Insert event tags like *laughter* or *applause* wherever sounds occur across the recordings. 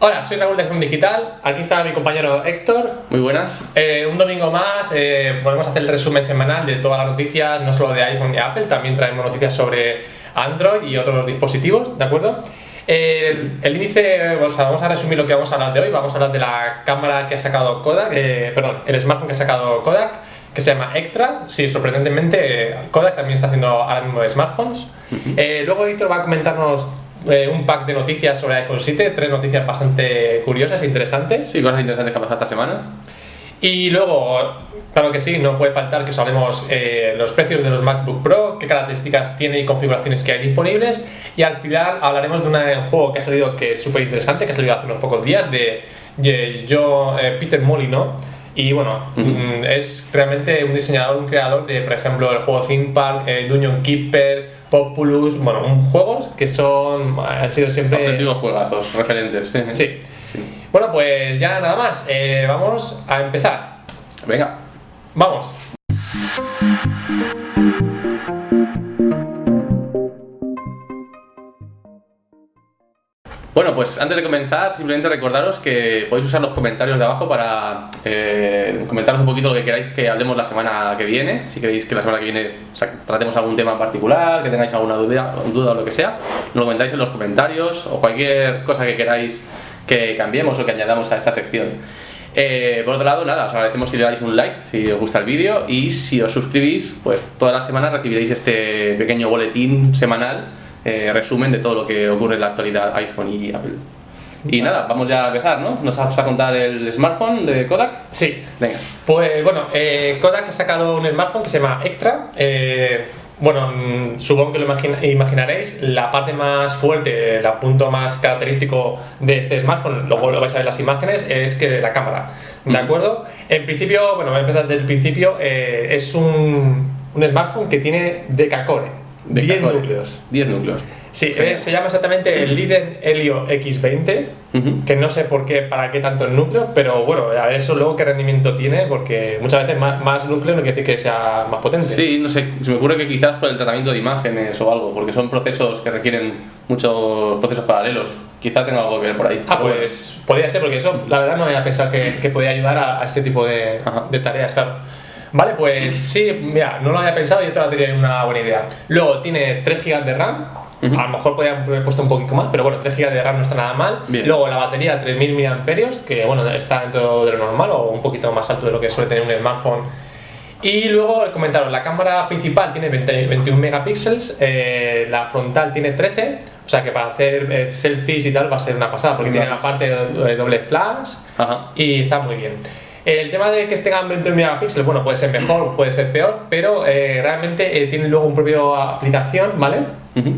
Hola, soy Raúl de Zoom Digital. Aquí está mi compañero Héctor. Muy buenas. Eh, un domingo más eh, podemos hacer el resumen semanal de todas las noticias, no solo de iPhone y Apple, también traemos noticias sobre Android y otros dispositivos, ¿de acuerdo? Eh, el índice, o sea, vamos a resumir lo que vamos a hablar de hoy. Vamos a hablar de la cámara que ha sacado Kodak, eh, perdón, el smartphone que ha sacado Kodak, que se llama Extra. Sí, sorprendentemente, Kodak también está haciendo ahora mismo smartphones. Eh, luego Víctor va a comentarnos eh, un pack de noticias sobre iPhone 7, tres noticias bastante curiosas e interesantes. Sí, cosas interesantes que han pasado esta semana. Y luego, claro que sí, no puede faltar que os hablemos eh, los precios de los MacBook Pro, qué características tiene y configuraciones que hay disponibles. Y al final hablaremos de un juego que ha salido que es súper interesante, que ha salido hace unos pocos días, de, de yo, eh, Peter Molyneux. Y bueno, mm, es realmente un diseñador, un creador de, por ejemplo, el juego Theme Park, eh, Dungeon Keeper, Populous, bueno, un- juegos que son, han sido siempre... Auténticos juegazos, referentes. Sí. Sí. Bueno, pues ya nada más, eh, vamos a empezar. Venga. Vamos. Bueno, pues antes de comenzar, simplemente recordaros que podéis usar los comentarios de abajo para eh, comentaros un poquito lo que queráis que hablemos la semana que viene. Si queréis que la semana que viene o sea, tratemos algún tema en particular, que tengáis alguna duda, duda o lo que sea, nos lo comentáis en los comentarios o cualquier cosa que queráis que cambiemos o que añadamos a esta sección. Eh, por otro lado, nada, os agradecemos si le dais un like, si os gusta el vídeo y si os suscribís, pues todas las semanas recibiréis este pequeño boletín semanal, eh, resumen de todo lo que ocurre en la actualidad iPhone y Apple. Y nada, vamos ya a empezar, ¿no? ¿Nos vas a contar el smartphone de Kodak? Sí. Venga. Pues bueno, eh, Kodak ha sacado un smartphone que se llama Extra. Eh, bueno, mm, supongo que lo imagina- imaginaréis. La parte más fuerte, el punto más característico de este smartphone, luego lo vais a ver en las imágenes, es que la cámara. ¿De acuerdo? En principio, bueno, voy a empezar desde el principio. eh, es un, un smartphone que tiene decacore, 10 Decacore. núcleos. 10 núcleos. Sí, Genial. eh, se llama exactamente el Liden Helio X20, Ujú. que no sé por qué, para qué tanto el núcleo, pero bueno, a ver eso luego qué rendimiento tiene, porque muchas veces más, más núcleo no quiere decir que sea más potente. Sí, no sé, se me ocurre que quizás por el tratamiento de imágenes o algo, porque son procesos que requieren muchos procesos paralelos. Quizás tenga algo que ver por ahí. Ah, pues podría ser, porque eso la verdad no había pensado que, que podía ayudar a, a ese tipo de, de tareas, claro. Vale, pues sí, mira, no lo había pensado y te la tenía una buena idea. Luego tiene 3 GB de RAM, Ujú. a lo mejor podría haber puesto un poquito más, pero bueno, 3 GB de RAM no está nada mal. Bien. Luego la batería 3000 mAh, que bueno, está dentro de lo normal o un poquito más alto de lo que suele tener un smartphone. Y luego comentaron, la cámara principal tiene 20 21 megapíxeles, eh, la frontal tiene 13, o sea que para hacer eh, selfies y tal va a ser una pasada, porque Una tiene la parte de doble flash Ajá. y está muy bien. El tema de que tengan 21 megapíxeles, bueno, puede ser mejor, puede ser peor, pero eh, realmente eh, tiene luego un propio aplicación, ¿vale? Ujú.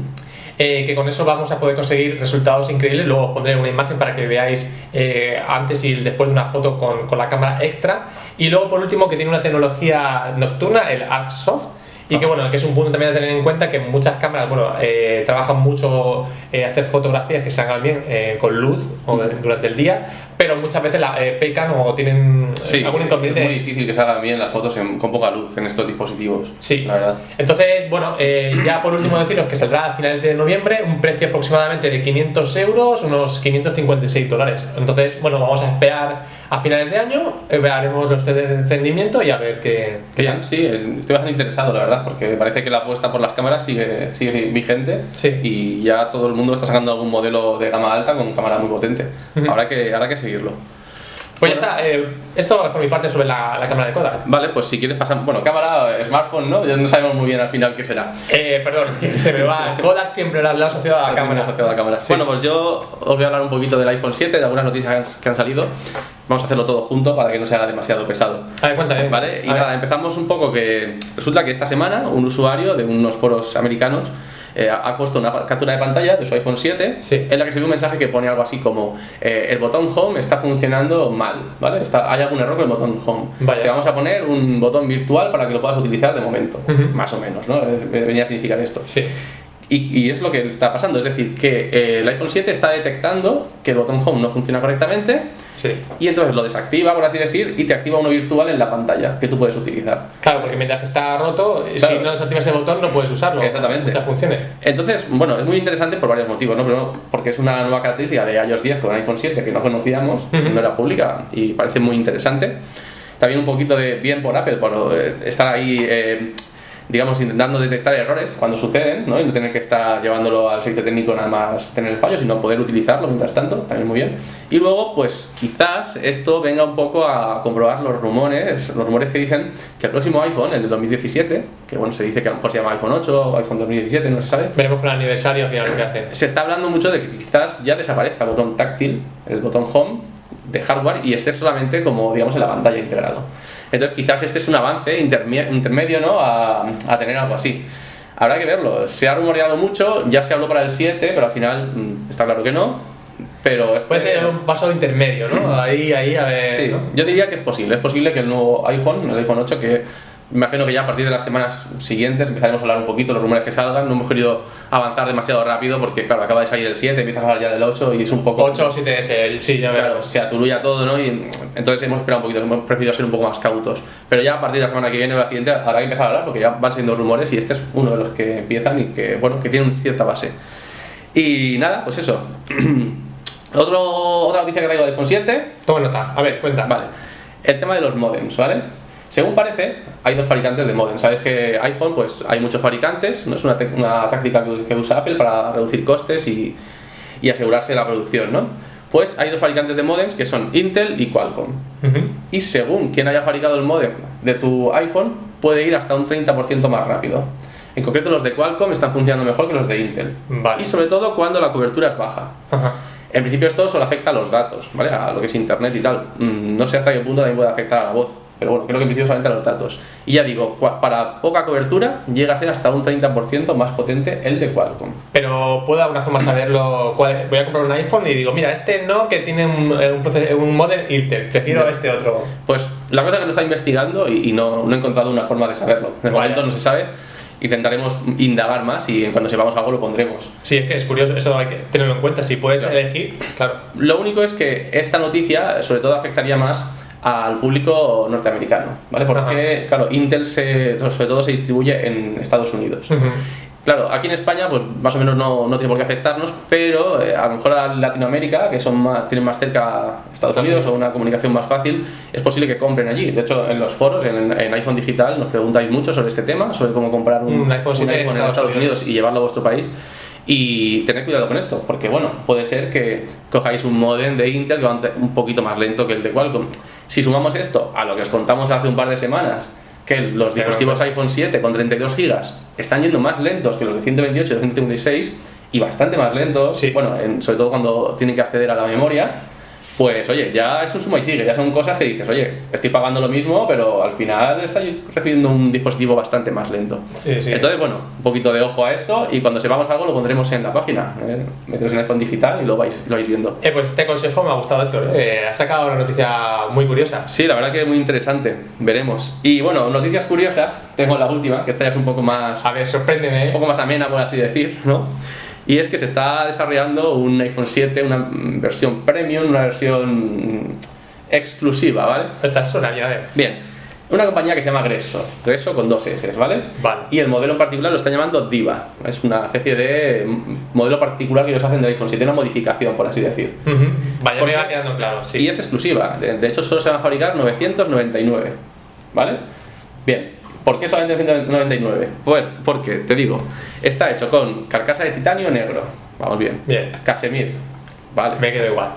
Eh, que con eso vamos a poder conseguir resultados increíbles. Luego os pondré una imagen para que veáis eh, antes y después de una foto con, con la cámara extra. Y luego, por último, que tiene una tecnología nocturna, el Arc Soft. Y que bueno, que es un punto también a tener en cuenta que muchas cámaras, bueno, eh, trabajan mucho eh, hacer fotografías que se hagan bien eh, con luz o durante el día, pero muchas veces la eh, pecan o tienen eh, Sí, algún es inconveniente. muy difícil que salgan bien las fotos en- con poca luz en estos dispositivos. Sí. La verdad. Entonces, bueno, eh, ya por último deciros que saldrá a finales de noviembre, un precio aproximadamente de 500 euros, unos 556 dólares. Entonces, bueno, vamos a esperar a finales de año, eh, veremos los test de y a ver qué, qué Bien, sí, es- estoy bastante interesado, la verdad, porque parece que la apuesta por las cámaras sigue, sigue vigente Sí. y ya todo el mundo está sacando algún modelo de gama alta con cámara muy potente. Habrá que, habrá que seguirlo. Pues ya está, eh, esto es por mi parte sobre la, la cámara de Kodak. Vale, pues si quieres pasar, bueno, cámara, smartphone, ¿no? Ya no sabemos muy bien al final qué será. Eh, perdón, es que se me va. Kodak siempre la, la asociado a la *laughs* cámara. Asociado a la cámara. Sí. Bueno, pues yo os voy a hablar un poquito del iPhone 7, de algunas noticias que han- salido. Vamos a hacerlo todo junto para que no se haga demasiado pesado. A ver, cuéntame. ¿Vale? Y A ver. nada, empezamos un poco que resulta que esta semana un usuario de unos foros americanos eh, ha puesto una captura de pantalla de su iPhone 7 Sí. en la que se ve un mensaje que pone algo así como eh, el botón Home está funcionando mal, ¿vale? Está, hay algún error con el botón Home. Vaya. Te vamos a poner un botón virtual para que lo puedas utilizar de momento, más o menos, ¿no? Es- Venía a significar esto. Sí. Y, y es lo que le está pasando, es decir, que eh, el iPhone 7 está detectando que el botón Home no funciona correctamente Sí. y entonces lo desactiva, por así decir, y te activa uno virtual en la pantalla que tú puedes utilizar. Claro, porque mientras que está roto, Claro. si no desactivas el botón no puedes usarlo. Exactamente. Muchas funciones. Entonces, bueno, es muy interesante por varios motivos, ¿no? Primero, porque es una nueva característica de iOS 10 con iPhone 7 que no conocíamos, Ujú. no era pública y parece muy interesante. También un poquito de bien por Apple por eh, estar ahí, eh, digamos, intentando detectar errores cuando suceden, ¿no? Y no tener que estar llevándolo al servicio técnico nada más tener el fallo, sino poder utilizarlo mientras tanto, también muy bien. Y luego, pues quizás esto venga un poco a comprobar los rumores, los rumores que dicen que el próximo iPhone, el de 2017, que bueno, se dice que a lo mejor se llama iPhone 8 o iPhone 2017, no se sabe, Veremos con el aniversario al final lo que hacen. se está hablando mucho de que quizás ya desaparezca el botón táctil, el botón home de hardware y esté solamente como digamos en la pantalla integrado. Entonces quizás este es un avance interme- intermedio ¿no? a, a tener algo así. Habrá que verlo. Se ha rumoreado mucho, ya se habló para el 7, pero al final mm, está claro que no. Pero este- Puede ser un paso intermedio, ¿no? Ahí, ahí, a ver. Sí, ¿no? yo diría que es posible. Es posible que el nuevo iPhone, el iPhone 8, que imagino que ya a partir de las semanas siguientes empezaremos a hablar un poquito los rumores que salgan. No hemos querido avanzar demasiado rápido porque, claro, acaba de salir el 7, empiezas a hablar ya del 8 y es un poco. 8 o 7S, sí, ya Claro, se aturulla todo, ¿no? Y entonces hemos esperado un poquito, hemos preferido ser un poco más cautos. Pero ya a partir de la semana que viene o la siguiente habrá que empezar a hablar porque ya van siendo rumores y este es uno de los que empiezan y que, bueno, que tiene una cierta base. Y nada, pues eso. *clears throat* Otro, otra noticia que traigo de iPhone 7 Toma nota. A ver, cuenta. Vale. El tema de los modems, ¿vale? Según parece, hay dos fabricantes de modems. Sabes que iPhone, pues hay muchos fabricantes, no es una, una táctica que, usa Apple para reducir costes y, y asegurarse la producción, ¿no? Pues hay dos fabricantes de modems que son Intel y Qualcomm. Y según quien haya fabricado el modem de tu iPhone, puede ir hasta un 30% más rápido. En concreto, los de Qualcomm están funcionando mejor que los de Intel. Vale. Y sobre todo cuando la cobertura es baja. Ajá. En principio esto solo afecta a los datos, ¿vale? A lo que es internet y tal. Mm, No sé hasta qué punto también puede afectar a la voz, pero bueno, creo que en principio solamente a los datos. Y ya digo, para poca cobertura llega a ser hasta un 30% más potente el de Qualcomm. Pero puedo de alguna forma saberlo. cuál- voy a comprar un iPhone y digo, mira, este no, que tiene un, eh, un, un modem Intel. Prefiero este otro. Pues la cosa es que lo está investigando y, y no, no he encontrado una forma de saberlo. De momento no se sabe. Intentaremos indagar más y cuando sepamos algo lo pondremos. Sí, es que es curioso, eso hay que tenerlo en cuenta. Si puedes Claro. elegir, claro. Lo único es que esta noticia sobre todo afectaría más al público norteamericano, ¿vale? Porque, claro, Intel se, sobre todo se distribuye en Estados Unidos. Claro, aquí en España, pues más o menos no, no tiene por qué afectarnos, pero eh, a lo mejor a Latinoamérica, que son más, tienen más cerca Estados Estados Unidos o una comunicación más fácil, es posible que compren allí. De hecho, en los foros, en, en iPhone Digital, nos preguntáis mucho sobre este tema, sobre cómo comprar un, Un iPhone 7 en en Estados Estados Unidos. Unidos y llevarlo a vuestro país. Y tened cuidado con esto, porque bueno, puede ser que cojáis un modem de Intel que va un un poquito más lento que el de Qualcomm. Si sumamos esto a lo que os contamos hace un par de semanas, que los dispositivos iPhone 7 con 32 GB están yendo más lentos que los de 128 y de 156 y bastante más lentos, Sí. bueno, en- sobre todo cuando tienen que acceder a la memoria, pues oye, ya es un suma y sigue, ya son cosas que dices, oye, estoy pagando lo mismo, pero al final estoy recibiendo un dispositivo bastante más lento. Sí, sí. Entonces, bueno, un poquito de ojo a esto y cuando sepamos algo lo pondremos en la página. ¿eh? Meteros en iPhone digital y lo vais, lo vais viendo. Eh, pues este consejo me ha gustado, Héctor. Eh, has sacado una noticia muy curiosa. Sí, la verdad que es muy interesante. Veremos. Y bueno, noticias curiosas. Tengo la última, que esta ya es un poco más, A ver, sorpréndeme. un ¿eh? poco más amena, por así decir, ¿no? Y es que se está desarrollando un iPhone 7, una versión premium, una versión exclusiva, ¿vale? Esta suena bien, a ver. Bien, una compañía que se llama Gresso, Gresso con dos S, ¿vale? Vale. Y el modelo en particular lo están llamando Diva. Es una especie de modelo particular que ellos hacen del iPhone 7, una modificación, por así decir. Ujú. Vaya, ¿Por me va quedando claro, sí. Y es exclusiva. De, de hecho, solo se van a fabricar 999. ¿Vale? Bien. ¿Por qué solamente 999? Pues porque, te digo, está hecho con carcasa de titanio negro. Vamos bien. Bien. Casemir. Vale. Me quedo igual.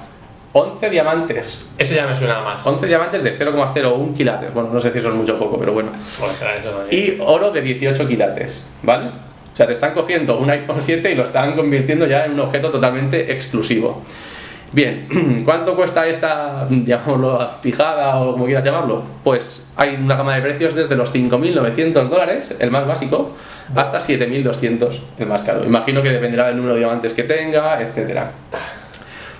11 diamantes. Ese ya me suena más. 11 diamantes de 0,01 quilates. Bueno, no sé si eso es mucho o poco, pero bueno. Ostras, eso no Y oro de 18 quilates. ¿Vale? O sea, te están cogiendo un iPhone 7 y lo están convirtiendo ya en un objeto totalmente exclusivo. Bien, *clears throat* ¿cuánto cuesta esta, *laughs* llamémoslo, pijada o como quieras llamarlo? Pues hay una gama de precios desde los 5.900 dólares, el más básico, hasta 7.200, el más caro. Imagino que dependerá del número de diamantes que tenga, etcétera.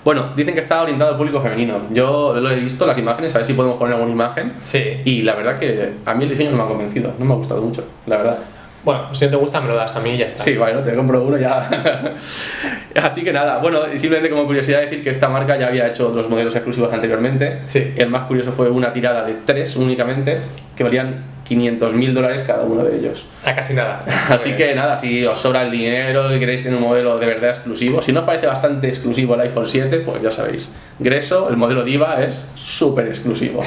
Bueno, dicen que está orientado al público femenino. Yo lo he visto, las imágenes, a ver si podemos poner alguna imagen. Sí. Y la verdad que a mí el diseño no me ha convencido, no me ha gustado mucho, la verdad. Bueno, si no te gusta, me lo das a mí y ya está. Sí, bueno, te compro uno ya. *laughs* Así que nada, bueno, simplemente como curiosidad decir que esta marca ya había hecho otros modelos exclusivos anteriormente. Sí. El más curioso fue una tirada de tres únicamente, que valían 500 mil dólares cada uno de ellos. A casi nada. *laughs* Así que nada, si os sobra el dinero y queréis tener un modelo de verdad exclusivo, si no os parece bastante exclusivo el iPhone 7, pues ya sabéis. Greso, el modelo Diva, es súper exclusivo.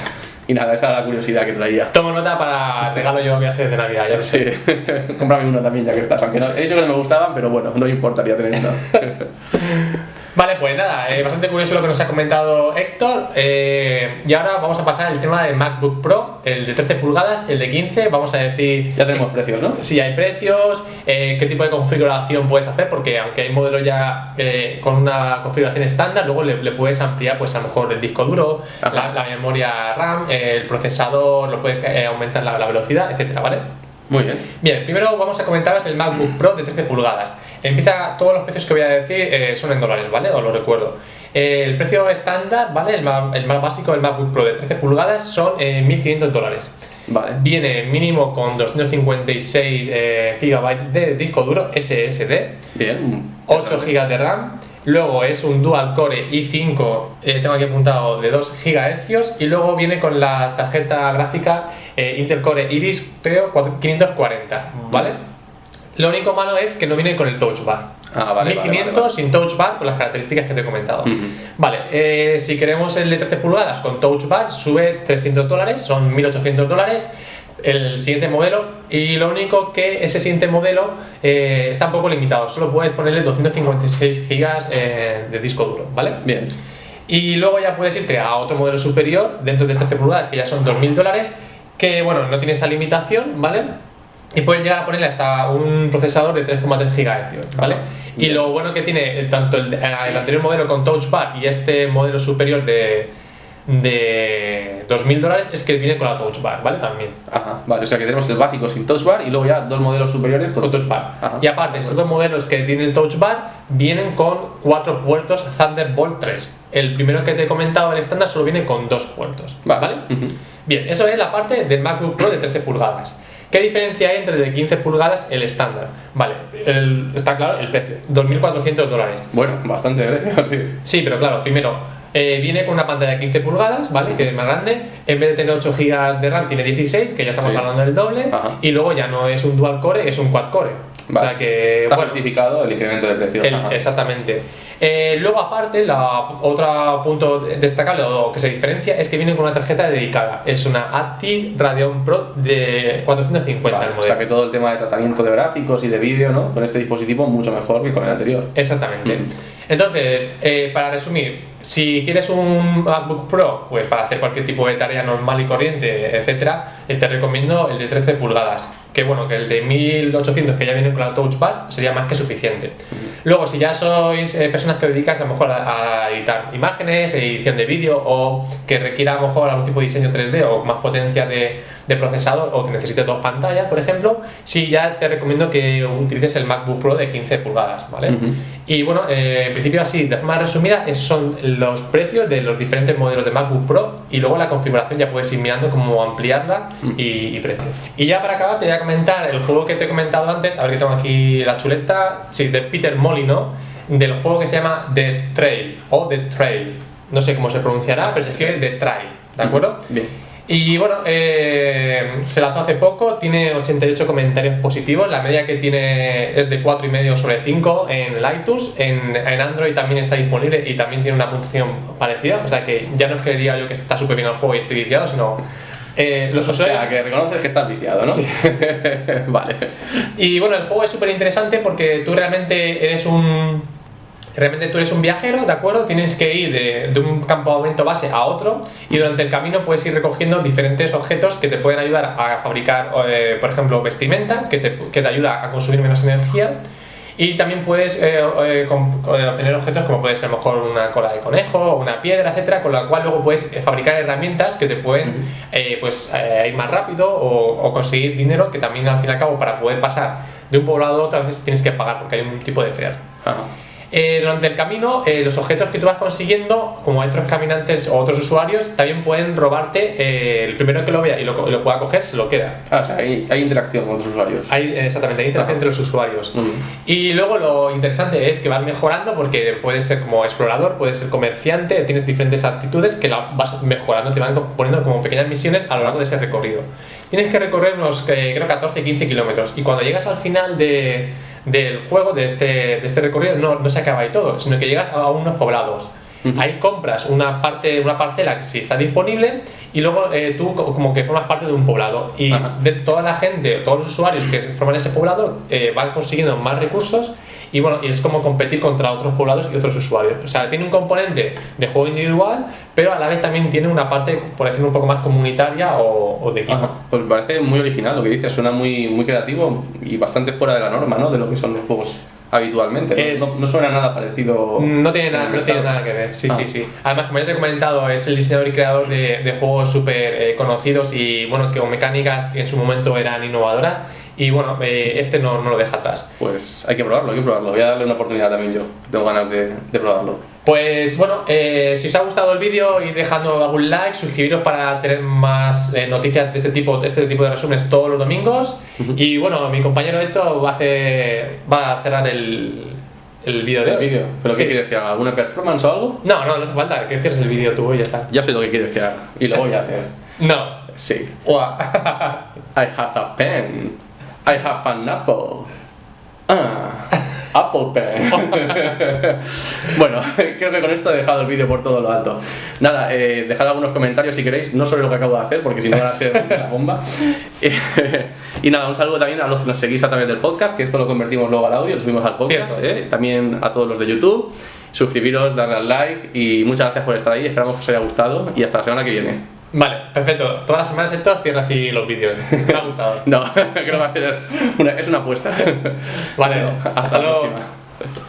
Y nada, esa era la curiosidad que traía. Tomo nota para regalo yo que haces de Navidad. Ya. Sí, *laughs* cómprame uno también ya que estás. Aunque no, he dicho que no me gustaban, pero bueno, no importaría tener uno. *laughs* Vale, pues nada, eh, bastante curioso lo que nos ha comentado Héctor. eh, y ahora vamos a pasar al tema del MacBook Pro, el de 13 pulgadas, el de 15. Vamos a decir. Ya tenemos precios, ¿no? Si hay precios, eh, qué tipo de configuración puedes hacer, porque aunque hay modelos ya con una configuración estándar, luego le, le puedes ampliar, pues a lo mejor el disco duro, Ajá. la, la memoria RAM, el procesador, lo puedes aumentar la, la velocidad, etcétera, ¿vale? Muy bien. Bien, primero vamos a comentaros el MacBook Pro de 13 pulgadas. Empieza, todos los precios que voy a decir eh, son en dólares, ¿vale? Os lo recuerdo. Eh, el precio estándar, ¿vale? El más, el más básico del MacBook Pro de 13 pulgadas son eh, 1.500 dólares. Vale. Viene mínimo con 256 eh, GB de disco duro SSD, Bien. 8 GB de RAM. Luego es un dual core i5, eh, tengo aquí apuntado, de 2 GHz. Y luego viene con la tarjeta gráfica eh, Intel Core Iris, creo, 540, ¿vale? Lo único malo es que no viene con el Touch Bar. Ah, vale, vale, 1500 vale, vale. sin Touch Bar con las características que te he comentado. Vale, eh, si queremos el de 13 pulgadas con Touch Bar, sube 300 dólares, son 1800 dólares. El siguiente modelo, y lo único que ese siguiente modelo eh, está un poco limitado, solo puedes ponerle 256 gigas eh, de disco duro, ¿vale? Bien. Y luego ya puedes irte a otro modelo superior dentro de 13 pulgadas, que ya son 2.000 dólares, que bueno, no tiene esa limitación, ¿vale? Y puedes llegar a ponerle hasta un procesador de 3,3 GHz, ¿vale? Y lo bueno que tiene el- tanto el, el anterior modelo con Touch Bar y este modelo superior de, de 2.000 dólares es que viene con la Touch Bar, ¿vale? También. Ajá. Vale, o sea que tenemos el básico sin touch bar y luego ya dos modelos superiores con, con Touch Bar. Ajá. Y aparte, estos dos modelos que tienen Touch Bar vienen con cuatro puertos Thunderbolt 3. El primero que te he comentado, el estándar, solo viene con dos puertos. Vale. ¿Vale? Ujú. Bien, eso es la parte del MacBook Pro de 13 pulgadas. ¿Qué diferencia hay entre el de 15 pulgadas y el estándar? Vale, el- está claro el precio, 2.400 dólares. Bueno, bastante precio, *laughs* sí. Sí, pero claro, primero, eh, viene con una pantalla de 15 pulgadas, ¿vale? Que es más grande. En vez de tener 8 GB de RAM, tiene 16, que ya estamos Sí. hablando del doble. Ajá. Y luego ya no es un dual core, es un quad core. Vale. O sea que. Está bueno, justificado el incremento de precio. el- exactamente. Eh, luego, aparte, la, otro punto destacable o que se diferencia es que viene con una tarjeta dedicada. Es una ATI Radeon Pro de 450 Vale, el o modelo. sea que todo el tema de tratamiento de gráficos y de vídeo, ¿no? Con este dispositivo mucho mejor que con el anterior. Exactamente. Mm. Entonces, eh, para resumir, si quieres un MacBook Pro, pues para hacer cualquier tipo de tarea normal y corriente, etcétera, eh, te recomiendo el de 13 pulgadas. Que bueno, que el de 1800 que ya viene con la Touch Bar sería más que suficiente. Luego, si ya sois eh, personas que os dedicáis a lo mejor a, a editar imágenes, edición de vídeo o que requiera a lo mejor algún tipo de diseño 3D o más potencia de, de procesador o que necesite dos pantallas, por ejemplo, sí ya te recomiendo que utilices el MacBook Pro de 15 pulgadas, ¿vale? Ujú. Y bueno, eh, en principio así, de forma resumida, esos son los precios de los diferentes modelos de MacBook Pro y luego la configuración ya puedes ir mirando cómo ampliarla y, y precios. Y ya para acabar te voy a comentar el juego que te he comentado antes, a ver que tengo aquí la chuleta, sí, de Peter Molyneux, del juego que se llama The Trail o The Trail. No sé cómo se pronunciará, pero se escribe The Trail, ¿de acuerdo? Bien. Y bueno, eh, se lanzó hace poco, tiene 88 comentarios positivos, la media que tiene es de 4,5 sobre 5 en iTunes, en, en Android también está disponible y también tiene una puntuación parecida, o sea que ya no es que diga yo que está súper bien el juego y estoy viciado, sino eh, los O sea, que reconoces que estás viciado, ¿no? Sí. *laughs* vale. Y bueno, el juego es súper interesante porque tú realmente eres un. Realmente tú eres un viajero, ¿de acuerdo? Tienes que ir de, de un campamento base a otro y durante el camino puedes ir recogiendo diferentes objetos que te pueden ayudar a fabricar, eh, por ejemplo, vestimenta, que te, que te ayuda a consumir menos energía. Y también puedes eh, eh, eh, obtener objetos como puede ser a lo mejor una cola de conejo, una piedra, etcétera, con la cual luego puedes eh, fabricar herramientas que te pueden eh, pues, ir más rápido o, o conseguir dinero que también al fin y al cabo para poder pasar de un poblado a otro a veces tienes que pagar porque hay un tipo de fare. Ajá. Eh, durante el camino, eh, los objetos que tú vas consiguiendo, como otros caminantes o otros usuarios, también pueden robarte. eh, el primero que lo vea y lo, lo pueda coger, se lo queda. Ah, o sea, hay, hay interacción con otros usuarios. Hay, exactamente, hay interacción Ajá. entre los usuarios. Mm. Y luego lo interesante es que vas mejorando porque puedes ser como explorador, puedes ser comerciante, tienes diferentes actitudes que la vas mejorando, te van poniendo como pequeñas misiones a lo largo de ese recorrido. Tienes que recorrer unos, eh, creo, 14-15 kilómetros y cuando llegas al final de, del juego, de este, de este recorrido, no, no se acaba ahí todo, sino que llegas a unos poblados. Ahí compras una parte, una parcela que si está disponible y luego eh, tú co- como que formas parte de un poblado. Y de toda la gente, todos los usuarios que forman ese poblado eh, van consiguiendo más recursos y bueno, y es como competir contra otros poblados y otros usuarios. O sea, tiene un componente de juego individual, pero a la vez también tiene una parte, por decirlo un poco más comunitaria o, o de equipo. Ajá. Pues me parece muy original lo que dices, suena muy, muy creativo y bastante fuera de la norma, ¿no? De lo que son los juegos habitualmente. ¿no? Es- No, no suena nada parecido. No tiene, nada, no tiene nada que ver, sí, Ah. sí, sí. Además, como ya te he comentado, es el diseñador y creador de, de juegos súper eh, conocidos y bueno, que con mecánicas que en su momento eran innovadoras. Y bueno, eh, este no, no lo deja atrás. Pues hay que probarlo, hay que probarlo. Voy a darle una oportunidad también yo. Tengo ganas de, de probarlo. Pues bueno, eh, si os ha gustado el vídeo, id dejando algún like, suscribiros para tener más eh, noticias de este tipo, de este tipo de resúmenes todos los domingos. Y bueno, mi compañero Héctor va a, hacer, va a cerrar el, el vídeo de ¿El hoy. vídeo? ¿Pero Sí. qué quieres que haga? ¿Alguna performance o algo? No, no, no hace falta, que cierres el vídeo tú y ya está. Ya sé lo que quieres que haga. Y lo voy a hacer. No. Sí. *laughs* I have a pen. I have an apple. Ah, Apple Pen. *laughs* bueno, *laughs* creo que con esto he dejado el vídeo por todo lo alto. Nada, eh, dejad algunos comentarios si queréis, no sobre lo que acabo de hacer, porque si no van a ser la *laughs* bomba. y nada, un saludo también a los que nos seguís a través del podcast, que esto lo convertimos luego al audio, lo subimos al podcast. Eh, También a todos los de YouTube. Suscribiros, darle al like y muchas gracias por estar ahí. Esperamos que os haya gustado y hasta la semana que viene. Vale, perfecto. Todas las semanas Héctor cierra así los vídeos. Me ha gustado. *laughs* No, creo *laughs* que va a ser una, es una apuesta. Vale, Bueno, *laughs* hasta, hasta la luego. próxima.